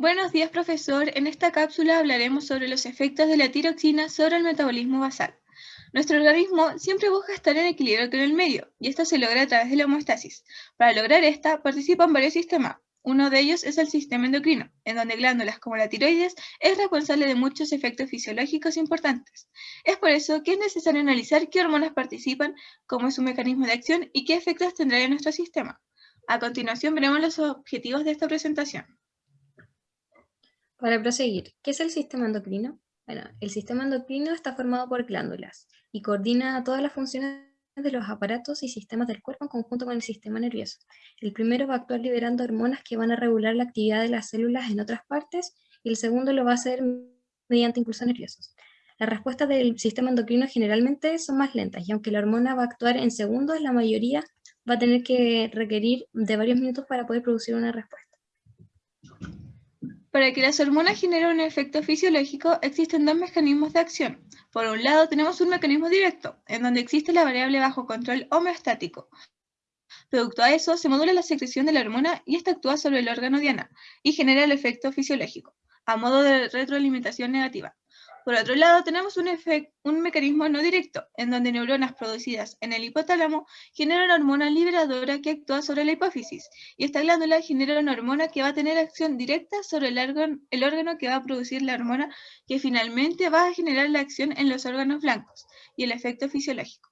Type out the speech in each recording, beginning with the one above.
Buenos días, profesor. En esta cápsula hablaremos sobre los efectos de la tiroxina sobre el metabolismo basal. Nuestro organismo siempre busca estar en equilibrio con el medio, y esto se logra a través de la homeostasis. Para lograr esta, participan varios sistemas. Uno de ellos es el sistema endocrino, en donde glándulas como la tiroides es responsable de muchos efectos fisiológicos importantes. Es por eso que es necesario analizar qué hormonas participan, cómo es su mecanismo de acción y qué efectos tendrá en nuestro sistema. A continuación veremos los objetivos de esta presentación. Para proseguir, ¿qué es el sistema endocrino? Bueno, el sistema endocrino está formado por glándulas y coordina todas las funciones de los aparatos y sistemas del cuerpo en conjunto con el sistema nervioso. El primero va a actuar liberando hormonas que van a regular la actividad de las células en otras partes y el segundo lo va a hacer mediante impulsos nerviosos. Las respuestas del sistema endocrino generalmente son más lentas y aunque la hormona va a actuar en segundos, la mayoría va a tener que requerir de varios minutos para poder producir una respuesta. Para que las hormonas generen un efecto fisiológico, existen dos mecanismos de acción. Por un lado, tenemos un mecanismo directo, en donde existe la variable bajo control homeostático. Producto a eso, se modula la secreción de la hormona y esta actúa sobre el órgano diana y genera el efecto fisiológico, a modo de retroalimentación negativa. Por otro lado, tenemos un, un, mecanismo no directo, en donde neuronas producidas en el hipotálamo generan una hormona liberadora que actúa sobre la hipófisis, y esta glándula genera una hormona que va a tener acción directa sobre el órgano, el órgano que va a producir la hormona, que finalmente va a generar la acción en los órganos blancos, y el efecto fisiológico.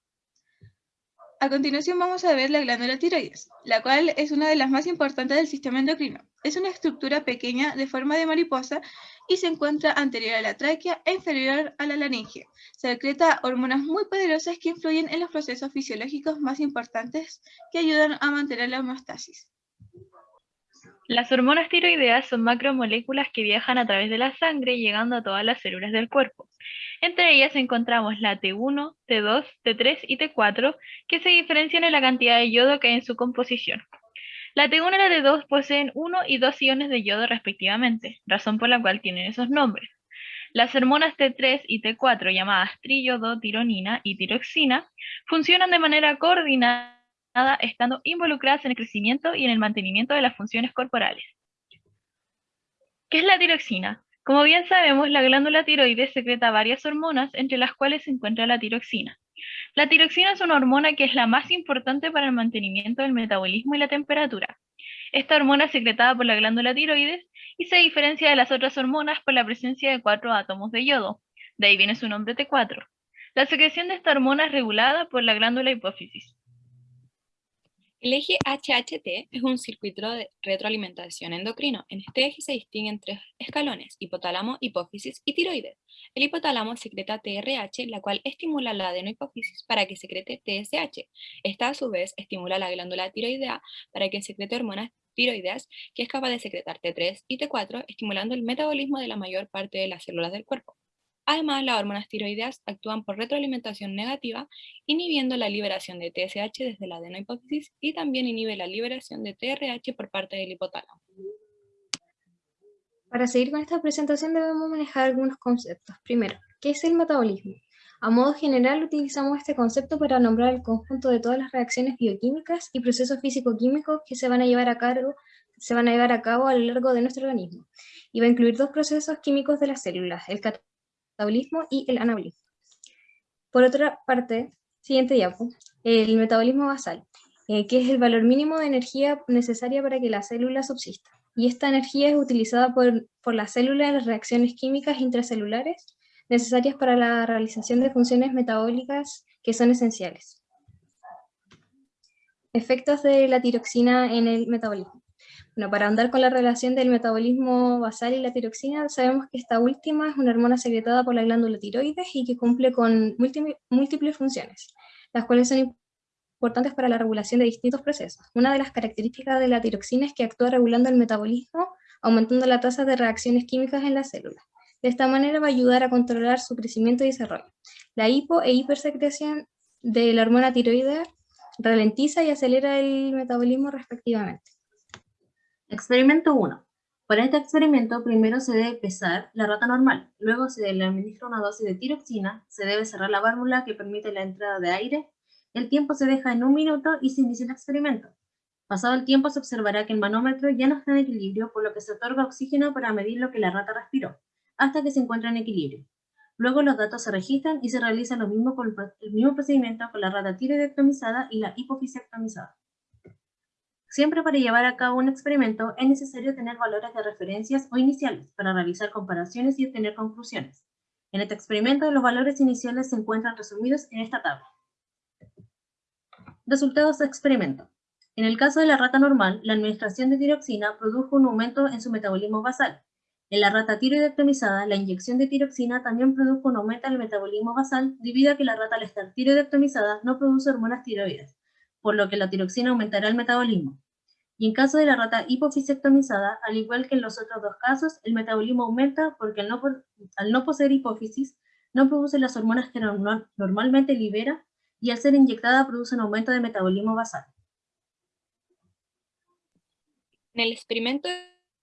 A continuación vamos a ver la glándula tiroides, la cual es una de las más importantes del sistema endocrino. Es una estructura pequeña de forma de mariposa y se encuentra anterior a la tráquea e inferior a la laringe. Secreta hormonas muy poderosas que influyen en los procesos fisiológicos más importantes que ayudan a mantener la homeostasis. Las hormonas tiroideas son macromoléculas que viajan a través de la sangre llegando a todas las células del cuerpo. Entre ellas encontramos la T1, T2, T3 y T4, que se diferencian en la cantidad de yodo que hay en su composición. La T1 y la T2 poseen 1 y 2 iones de yodo respectivamente, razón por la cual tienen esos nombres. Las hormonas T3 y T4, llamadas tironina y tiroxina, funcionan de manera coordinada estando involucradas en el crecimiento y en el mantenimiento de las funciones corporales. ¿Qué es la tiroxina? Como bien sabemos, la glándula tiroides secreta varias hormonas, entre las cuales se encuentra la tiroxina. La tiroxina es una hormona que es la más importante para el mantenimiento del metabolismo y la temperatura. Esta hormona es secretada por la glándula tiroides y se diferencia de las otras hormonas por la presencia de cuatro átomos de yodo. De ahí viene su nombre T4. La secreción de esta hormona es regulada por la glándula hipófisis. El eje HHT es un circuito de retroalimentación endocrino. En este eje se distinguen tres escalones, hipotálamo, hipófisis y tiroides. El hipotálamo secreta TRH, la cual estimula la adenohipófisis para que secrete TSH. Esta a su vez estimula la glándula tiroidea para que secrete hormonas tiroideas, que es capaz de secretar T3 y T4, estimulando el metabolismo de la mayor parte de las células del cuerpo. Además, las hormonas tiroideas actúan por retroalimentación negativa, inhibiendo la liberación de TSH desde la adenohipófisis y también inhibe la liberación de TRH por parte del hipotálamo. Para seguir con esta presentación debemos manejar algunos conceptos. Primero, ¿qué es el metabolismo? A modo general utilizamos este concepto para nombrar el conjunto de todas las reacciones bioquímicas y procesos físico-químicos que se van a llevar a cabo a lo largo de nuestro organismo. Y va a incluir dos procesos químicos de las células, el metabolismo y el anabolismo. Por otra parte, siguiente diapo, el metabolismo basal, eh, que es el valor mínimo de energía necesaria para que la célula subsista. Y esta energía es utilizada por, por la célula en las reacciones químicas intracelulares necesarias para la realización de funciones metabólicas que son esenciales. Efectos de la tiroxina en el metabolismo. Bueno, para andar con la relación del metabolismo basal y la tiroxina, sabemos que esta última es una hormona secretada por la glándula tiroides y que cumple con múltiples funciones, las cuales son importantes para la regulación de distintos procesos. Una de las características de la tiroxina es que actúa regulando el metabolismo, aumentando la tasa de reacciones químicas en las células. De esta manera va a ayudar a controlar su crecimiento y desarrollo. La hipo e hipersecreción de la hormona tiroidea ralentiza y acelera el metabolismo respectivamente. Experimento 1. Para este experimento, primero se debe pesar la rata normal, luego se le administra una dosis de tiroxina, se debe cerrar la válvula que permite la entrada de aire, el tiempo se deja en un minuto y se inicia el experimento. Pasado el tiempo se observará que el manómetro ya no está en equilibrio, por lo que se otorga oxígeno para medir lo que la rata respiró, hasta que se encuentra en equilibrio. Luego los datos se registran y se realiza lo mismo con el mismo procedimiento con la rata tiroidectomizada y la hipofisiectomizada. Siempre para llevar a cabo un experimento es necesario tener valores de referencias o iniciales para realizar comparaciones y obtener conclusiones. En este experimento los valores iniciales se encuentran resumidos en esta tabla. Resultados de experimento. En el caso de la rata normal, la administración de tiroxina produjo un aumento en su metabolismo basal. En la rata tiroidectomizada, la inyección de tiroxina también produjo un aumento en el metabolismo basal debido a que la rata al estar tiroidectomizada no produce hormonas tiroides por lo que la tiroxina aumentará el metabolismo. Y en caso de la rata hipofisectomizada, al igual que en los otros dos casos, el metabolismo aumenta porque al no, poseer hipófisis, no produce las hormonas que normalmente libera y al ser inyectada produce un aumento de metabolismo basal. En el experimento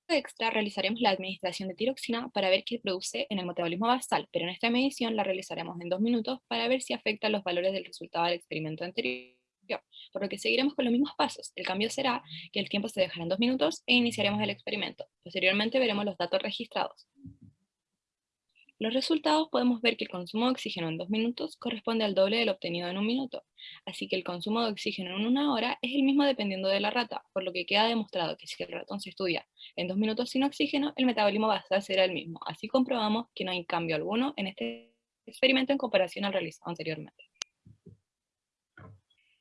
extra realizaremos la administración de tiroxina para ver qué produce en el metabolismo basal, pero en esta medición la realizaremos en dos minutos para ver si afecta los valores del resultado del experimento anterior por lo que seguiremos con los mismos pasos. El cambio será que el tiempo se dejará en dos minutos e iniciaremos el experimento. Posteriormente veremos los datos registrados. Los resultados podemos ver que el consumo de oxígeno en dos minutos corresponde al doble del obtenido en un minuto, así que el consumo de oxígeno en una hora es el mismo dependiendo de la rata, por lo que queda demostrado que si el ratón se estudia en dos minutos sin oxígeno, el metabolismo basal será el mismo. Así comprobamos que no hay cambio alguno en este experimento en comparación al realizado anteriormente.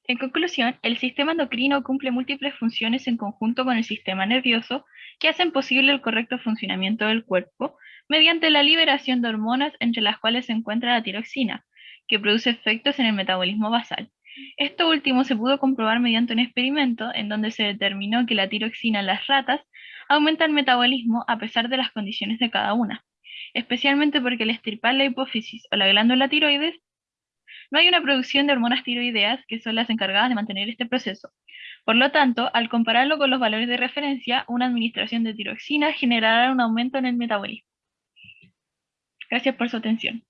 En conclusión, el sistema endocrino cumple múltiples funciones en conjunto con el sistema nervioso que hacen posible el correcto funcionamiento del cuerpo mediante la liberación de hormonas entre las cuales se encuentra la tiroxina, que produce efectos en el metabolismo basal. Esto último se pudo comprobar mediante un experimento en donde se determinó que la tiroxina en las ratas aumenta el metabolismo a pesar de las condiciones de cada una, especialmente porque el estirpar la hipófisis o la glándula tiroides no hay una producción de hormonas tiroideas que son las encargadas de mantener este proceso. Por lo tanto, al compararlo con los valores de referencia, una administración de tiroxina generará un aumento en el metabolismo. Gracias por su atención.